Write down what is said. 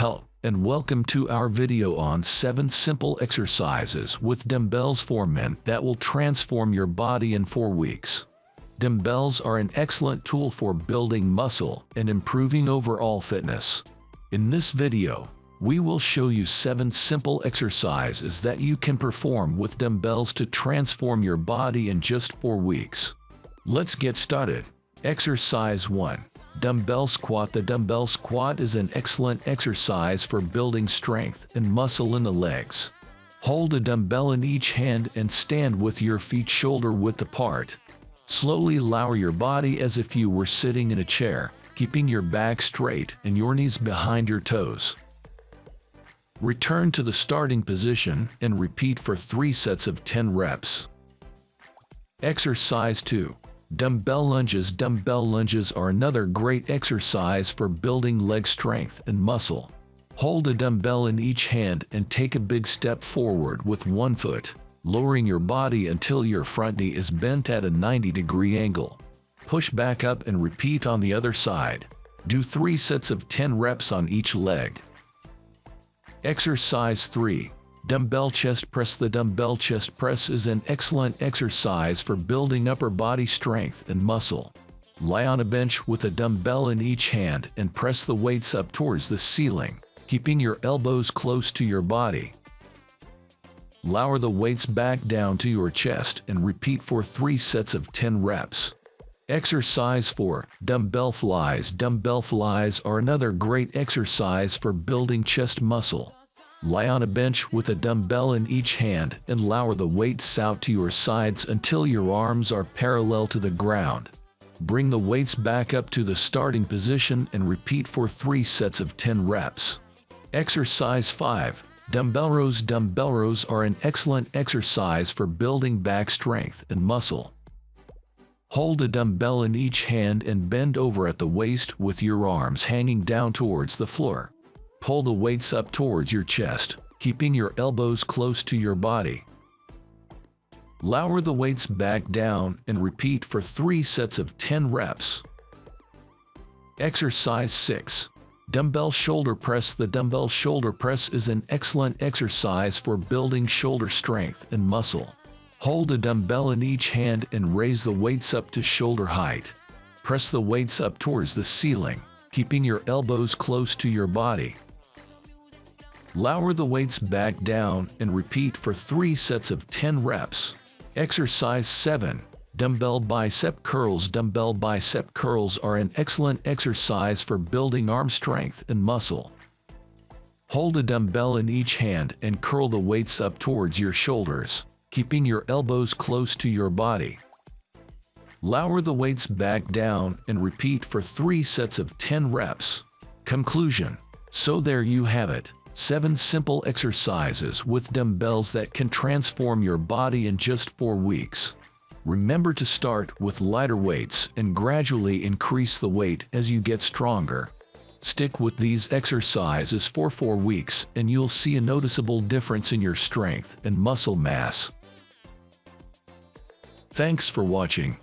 Hello, and welcome to our video on 7 simple exercises with dumbbells for men that will transform your body in 4 weeks. Dumbbells are an excellent tool for building muscle and improving overall fitness. In this video, we will show you 7 simple exercises that you can perform with dumbbells to transform your body in just 4 weeks. Let's get started. Exercise 1. Dumbbell squat The dumbbell squat is an excellent exercise for building strength and muscle in the legs. Hold a dumbbell in each hand and stand with your feet shoulder width apart. Slowly lower your body as if you were sitting in a chair, keeping your back straight and your knees behind your toes. Return to the starting position and repeat for 3 sets of 10 reps. Exercise 2. Dumbbell lunges Dumbbell lunges are another great exercise for building leg strength and muscle. Hold a dumbbell in each hand and take a big step forward with one foot, lowering your body until your front knee is bent at a 90 degree angle. Push back up and repeat on the other side. Do 3 sets of 10 reps on each leg. Exercise 3. Dumbbell chest press The dumbbell chest press is an excellent exercise for building upper body strength and muscle. Lie on a bench with a dumbbell in each hand and press the weights up towards the ceiling, keeping your elbows close to your body. Lower the weights back down to your chest and repeat for 3 sets of 10 reps. Exercise 4. Dumbbell flies Dumbbell flies are another great exercise for building chest muscle. Lie on a bench with a dumbbell in each hand and lower the weights out to your sides until your arms are parallel to the ground. Bring the weights back up to the starting position and repeat for 3 sets of 10 reps. Exercise 5. Dumbbell rows Dumbbell rows are an excellent exercise for building back strength and muscle. Hold a dumbbell in each hand and bend over at the waist with your arms hanging down towards the floor. Pull the weights up towards your chest, keeping your elbows close to your body. Lower the weights back down and repeat for 3 sets of 10 reps. Exercise 6. Dumbbell shoulder press The dumbbell shoulder press is an excellent exercise for building shoulder strength and muscle. Hold a dumbbell in each hand and raise the weights up to shoulder height. Press the weights up towards the ceiling, keeping your elbows close to your body. Lower the weights back down and repeat for 3 sets of 10 reps. Exercise 7. Dumbbell bicep curls Dumbbell bicep curls are an excellent exercise for building arm strength and muscle. Hold a dumbbell in each hand and curl the weights up towards your shoulders keeping your elbows close to your body. Lower the weights back down and repeat for 3 sets of 10 reps. Conclusion. So there you have it. 7 simple exercises with dumbbells that can transform your body in just 4 weeks. Remember to start with lighter weights and gradually increase the weight as you get stronger. Stick with these exercises for 4 weeks and you'll see a noticeable difference in your strength and muscle mass. Thanks for watching.